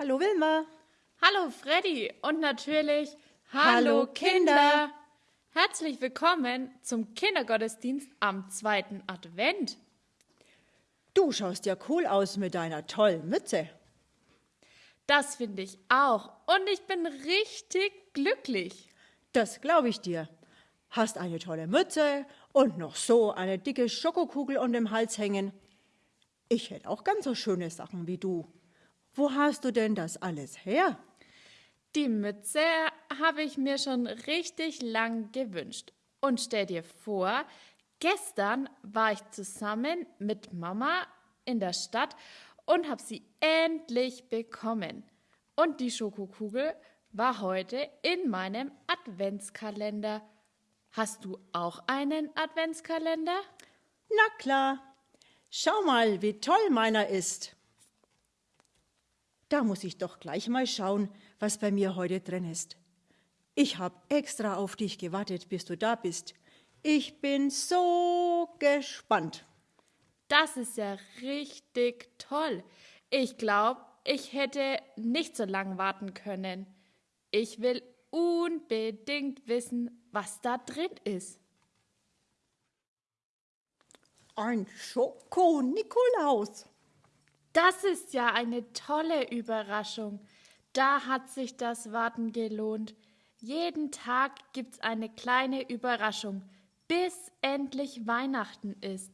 Hallo Wilma. Hallo Freddy und natürlich Hallo, Kinder. Herzlich willkommen zum Kindergottesdienst am zweiten Advent. Du schaust ja cool aus mit deiner tollen Mütze. Das finde ich auch und ich bin richtig glücklich. Das glaube ich dir. Hast eine tolle Mütze und noch so eine dicke Schokokugel um den Hals hängen. Ich hätte auch ganz so schöne Sachen wie du. Wo hast du denn das alles her? Die Mütze habe ich mir schon richtig lang gewünscht. Und stell dir vor, gestern war ich zusammen mit Mama in der Stadt und habe sie endlich bekommen. Und die Schokokugel war heute in meinem Adventskalender. Hast du auch einen Adventskalender? Na klar. Schau mal, wie toll meiner ist. Da muss ich doch gleich mal schauen, was bei mir heute drin ist. Ich habe extra auf dich gewartet, bis du da bist. Ich bin so gespannt. Das ist ja richtig toll. Ich glaube, ich hätte nicht so lange warten können. Ich will unbedingt wissen, was da drin ist. Ein Schoko-Nikolaus. Das ist ja eine tolle Überraschung. Da hat sich das Warten gelohnt. Jeden Tag gibt's eine kleine Überraschung, bis endlich Weihnachten ist.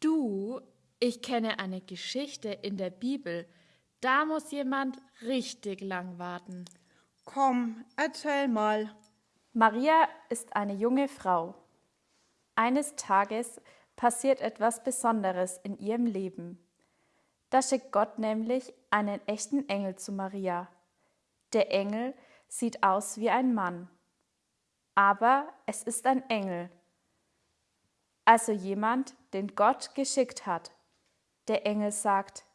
Du, ich kenne eine Geschichte in der Bibel. Da muss jemand richtig lang warten. Komm, erzähl mal. Maria ist eine junge Frau. Eines Tages passiert etwas Besonderes in ihrem Leben. Da schickt Gott nämlich einen echten Engel zu Maria. Der Engel sieht aus wie ein Mann, aber es ist ein Engel, also jemand, den Gott geschickt hat. Der Engel sagt,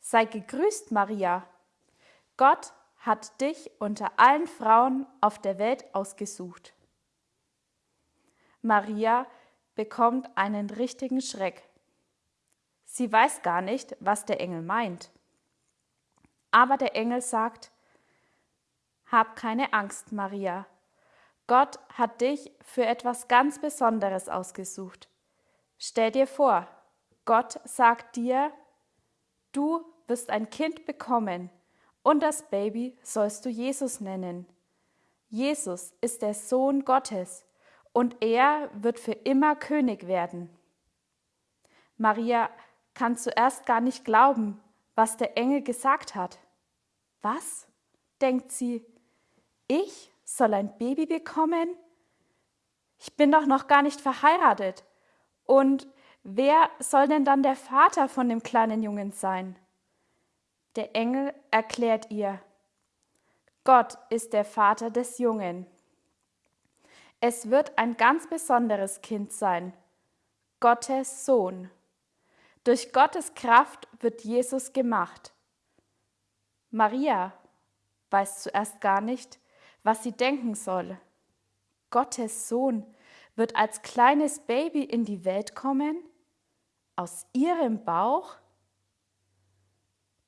Sei gegrüßt, Maria. Gott hat dich unter allen Frauen auf der Welt ausgesucht. Maria bekommt einen richtigen Schreck. Sie weiß gar nicht, was der Engel meint. Aber der Engel sagt, Hab keine Angst, Maria. Gott hat dich für etwas ganz Besonderes ausgesucht. Stell dir vor, Gott sagt dir, du wirst ein Kind bekommen und das Baby sollst du Jesus nennen. Jesus ist der Sohn Gottes und er wird für immer König werden. Maria kann zuerst gar nicht glauben, was der Engel gesagt hat. Was? denkt sie, ich soll ein Baby bekommen? Ich bin doch noch gar nicht verheiratet. Und wer soll denn dann der Vater von dem kleinen Jungen sein? Der Engel erklärt ihr, Gott ist der Vater des Jungen. Es wird ein ganz besonderes Kind sein, Gottes Sohn. Durch Gottes Kraft wird Jesus gemacht. Maria weiß zuerst gar nicht, was sie denken soll. Gottes Sohn wird als kleines Baby in die Welt kommen? Aus ihrem Bauch?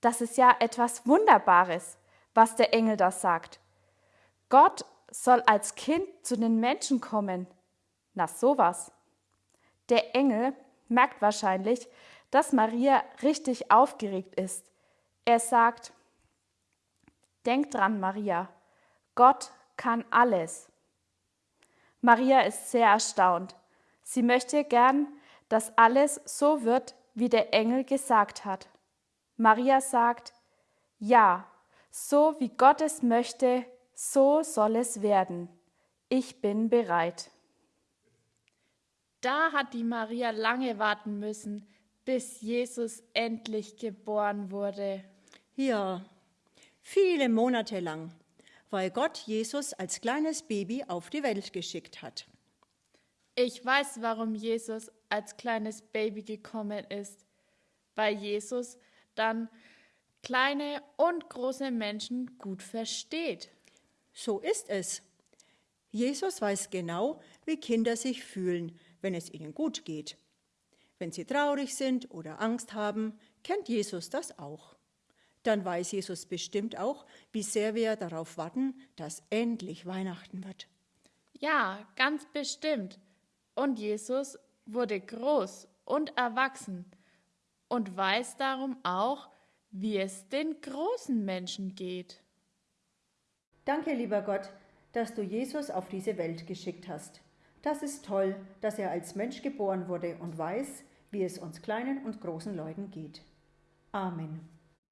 Das ist ja etwas Wunderbares, was der Engel da sagt. Gott soll als Kind zu den Menschen kommen. Na sowas. Der Engel merkt wahrscheinlich, dass Maria richtig aufgeregt ist. Er sagt, Denk dran, Maria, Gott kann alles. Maria ist sehr erstaunt. Sie möchte gern, dass alles so wird, wie der Engel gesagt hat. Maria sagt, ja, so wie Gott es möchte, so soll es werden. Ich bin bereit. Da hat die Maria lange warten müssen, bis Jesus endlich geboren wurde. Ja, viele Monate lang, weil Gott Jesus als kleines Baby auf die Welt geschickt hat. Ich weiß, warum Jesus als kleines Baby gekommen ist, weil Jesus dann kleine und große Menschen gut versteht. So ist es. Jesus weiß genau, wie Kinder sich fühlen, wenn es ihnen gut geht. Wenn sie traurig sind oder Angst haben, kennt Jesus das auch. dann weiß Jesus bestimmt auch, wie sehr wir darauf warten, dass endlich Weihnachten wird. Ja, ganz bestimmt. Und Jesus wurde groß und erwachsen und weiß darum auch, wie es den großen Menschen geht. Danke, lieber Gott, dass du Jesus auf diese Welt geschickt hast. Das ist toll, dass er als Mensch geboren wurde und weiß, wie es uns kleinen und großen Leuten geht. Amen.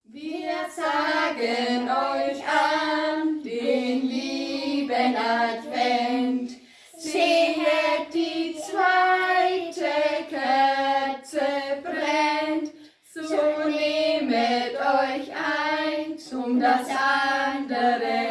Wir sagen euch an den lieben Advent. Sehet, die zweite Kerze brennt. So nehmet euch ein zum das andere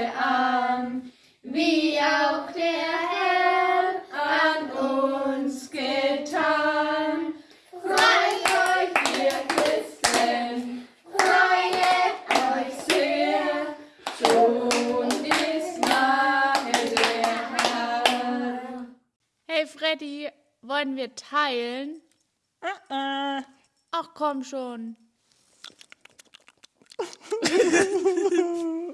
die wollen wir teilen. Uh -uh. Ach komm schon.